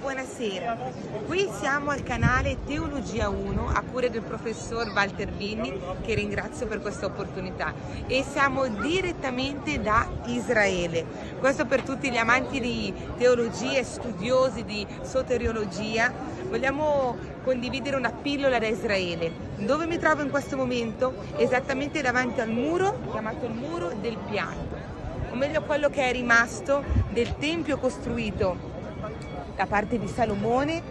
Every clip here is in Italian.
Buonasera, qui siamo al canale Teologia 1 a cura del professor Walter Vinni che ringrazio per questa opportunità e siamo direttamente da Israele. Questo per tutti gli amanti di teologia e studiosi di soteriologia. Vogliamo condividere una pillola da Israele. Dove mi trovo in questo momento? Esattamente davanti al muro, chiamato il muro del pianto, o meglio quello che è rimasto del tempio costruito da parte di Salomone,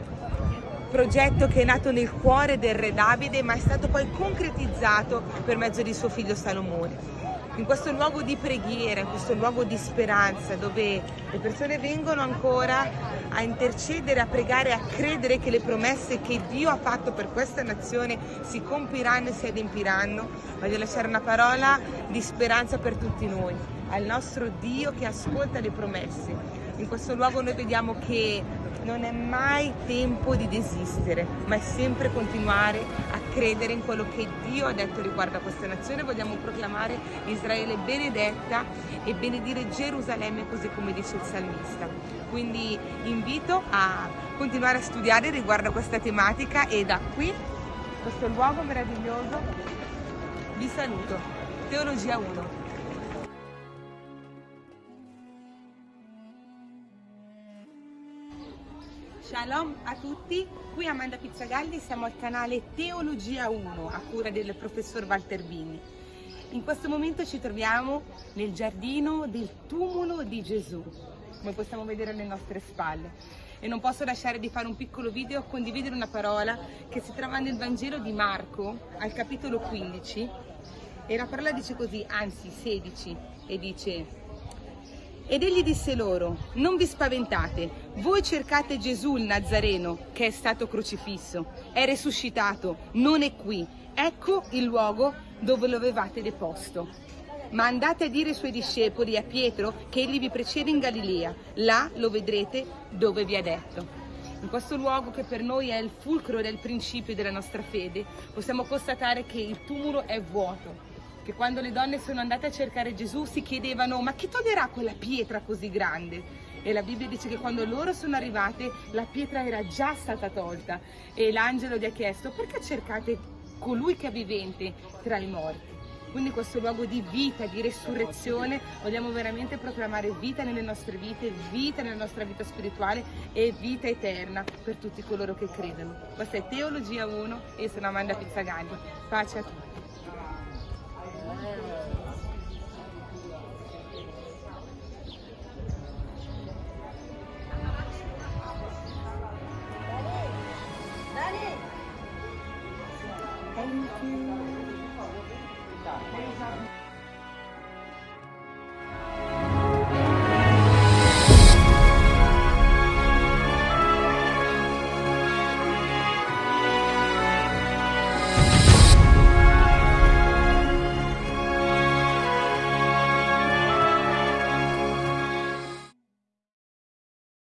progetto che è nato nel cuore del re Davide ma è stato poi concretizzato per mezzo di suo figlio Salomone. In questo luogo di preghiera, in questo luogo di speranza dove le persone vengono ancora a intercedere, a pregare, a credere che le promesse che Dio ha fatto per questa nazione si compiranno e si adempiranno, voglio lasciare una parola di speranza per tutti noi, al nostro Dio che ascolta le promesse in questo luogo noi vediamo che non è mai tempo di desistere, ma è sempre continuare a credere in quello che Dio ha detto riguardo a questa nazione. Vogliamo proclamare Israele benedetta e benedire Gerusalemme così come dice il salmista. Quindi invito a continuare a studiare riguardo a questa tematica e da qui, questo luogo meraviglioso, vi saluto. Teologia 1. Shalom a tutti, qui Amanda Pizzagalli, siamo al canale Teologia 1 a cura del professor Walter Bini. In questo momento ci troviamo nel giardino del tumulo di Gesù, come possiamo vedere alle nostre spalle. E non posso lasciare di fare un piccolo video, condividere una parola che si trova nel Vangelo di Marco, al capitolo 15, e la parola dice così, anzi 16, e dice ed egli disse loro, non vi spaventate, voi cercate Gesù il Nazareno, che è stato crocifisso, è risuscitato, non è qui, ecco il luogo dove lo avevate deposto. Ma andate a dire ai suoi discepoli, a Pietro, che egli vi precede in Galilea, là lo vedrete dove vi ha detto. In questo luogo che per noi è il fulcro del principio della nostra fede, possiamo constatare che il tumulo è vuoto, che quando le donne sono andate a cercare Gesù si chiedevano ma chi toglierà quella pietra così grande? E la Bibbia dice che quando loro sono arrivate la pietra era già stata tolta e l'angelo gli ha chiesto perché cercate colui che è vivente tra i morti? Quindi questo luogo di vita, di resurrezione, vogliamo veramente proclamare vita nelle nostre vite, vita nella nostra vita spirituale e vita eterna per tutti coloro che credono. Questa è Teologia 1 e sono Amanda Pizzagalli. Pace a tutti.